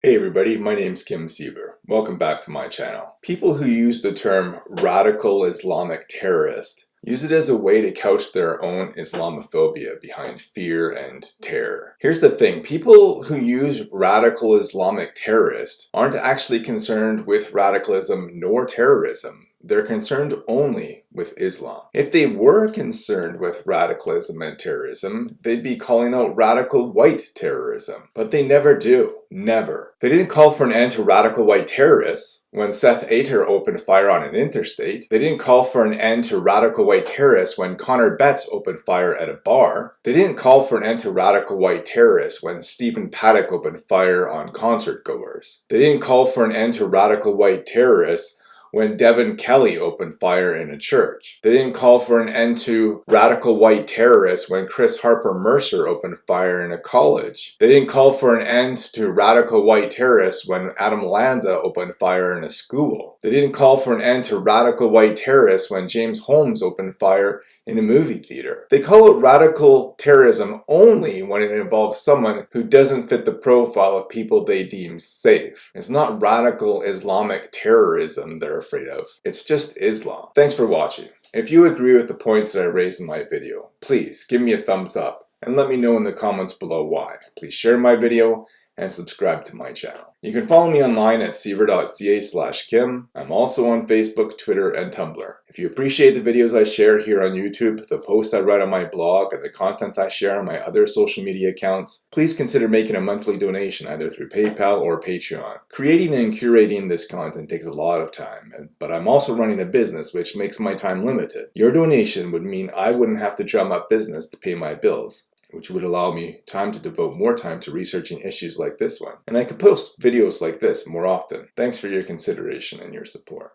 Hey everybody, my name's Kim Siever. Welcome back to my channel. People who use the term radical Islamic terrorist use it as a way to couch their own Islamophobia behind fear and terror. Here's the thing, people who use radical Islamic terrorist aren't actually concerned with radicalism nor terrorism. They're concerned only with Islam. If they were concerned with radicalism and terrorism, they'd be calling out radical white terrorism. But they never do. Never. They didn't call for an end to radical white terrorists when Seth Ator opened fire on an interstate. They didn't call for an end to radical white terrorists when Connor Betts opened fire at a bar. They didn't call for an end to radical white terrorists when Stephen Paddock opened fire on concert goers. They didn't call for an end to radical white terrorists when Devin Kelley opened fire in a church. They didn't call for an end to radical white terrorists when Chris Harper Mercer opened fire in a college. They didn't call for an end to radical white terrorists when Adam Lanza opened fire in a school. They didn't call for an end to radical white terrorists when James Holmes opened fire in a movie theater. They call it radical terrorism only when it involves someone who doesn't fit the profile of people they deem safe. It's not radical Islamic terrorism they're afraid of. It's just Islam. Thanks for watching. If you agree with the points that I raised in my video, please give me a thumbs up and let me know in the comments below why. Please share my video and subscribe to my channel. You can follow me online at siever.ca slash kim. I'm also on Facebook, Twitter, and Tumblr. If you appreciate the videos I share here on YouTube, the posts I write on my blog, and the content I share on my other social media accounts, please consider making a monthly donation either through PayPal or Patreon. Creating and curating this content takes a lot of time, but I'm also running a business which makes my time limited. Your donation would mean I wouldn't have to drum up business to pay my bills which would allow me time to devote more time to researching issues like this one. And I could post videos like this more often. Thanks for your consideration and your support.